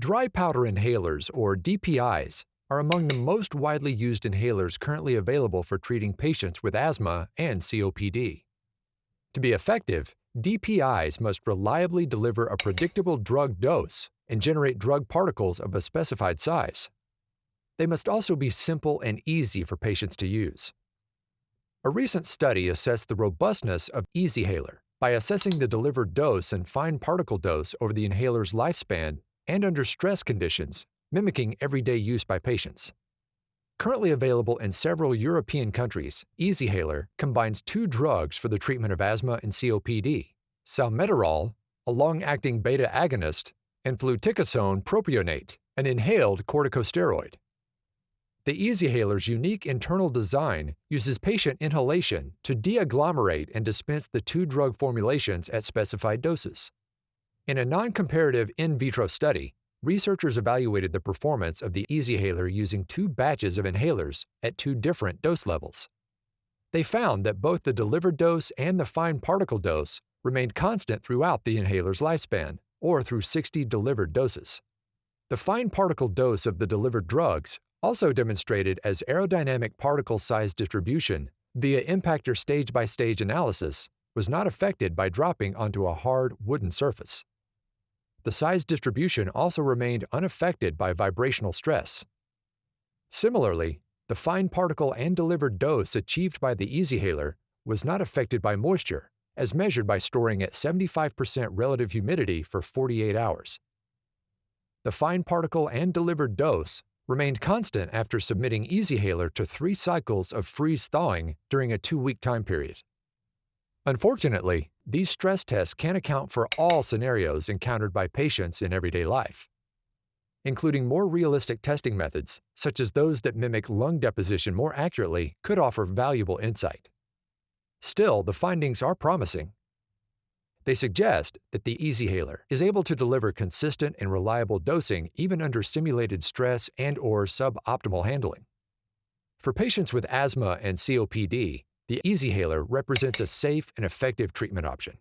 Dry powder inhalers, or DPIs, are among the most widely used inhalers currently available for treating patients with asthma and COPD. To be effective, DPIs must reliably deliver a predictable drug dose and generate drug particles of a specified size. They must also be simple and easy for patients to use. A recent study assessed the robustness of EasyHaler by assessing the delivered dose and fine particle dose over the inhaler's lifespan and under stress conditions, mimicking everyday use by patients. Currently available in several European countries, EasyHaler combines two drugs for the treatment of asthma and COPD, salmeterol, a long-acting beta agonist, and fluticasone propionate, an inhaled corticosteroid. The EasyHaler's unique internal design uses patient inhalation to deagglomerate and dispense the two drug formulations at specified doses. In a non-comparative in vitro study, researchers evaluated the performance of the EasyHaler using two batches of inhalers at two different dose levels. They found that both the delivered dose and the fine particle dose remained constant throughout the inhaler's lifespan, or through 60 delivered doses. The fine particle dose of the delivered drugs also demonstrated as aerodynamic particle size distribution via impactor stage-by-stage analysis was not affected by dropping onto a hard wooden surface. The size distribution also remained unaffected by vibrational stress. Similarly, the fine particle and delivered dose achieved by the EasyHaler was not affected by moisture, as measured by storing at 75% relative humidity for 48 hours. The fine particle and delivered dose remained constant after submitting EasyHaler to three cycles of freeze thawing during a two week time period. Unfortunately, these stress tests can't account for all scenarios encountered by patients in everyday life. Including more realistic testing methods, such as those that mimic lung deposition more accurately, could offer valuable insight. Still, the findings are promising they suggest that the EasyHaler is able to deliver consistent and reliable dosing even under simulated stress and or suboptimal handling. For patients with asthma and COPD, the EasyHaler represents a safe and effective treatment option.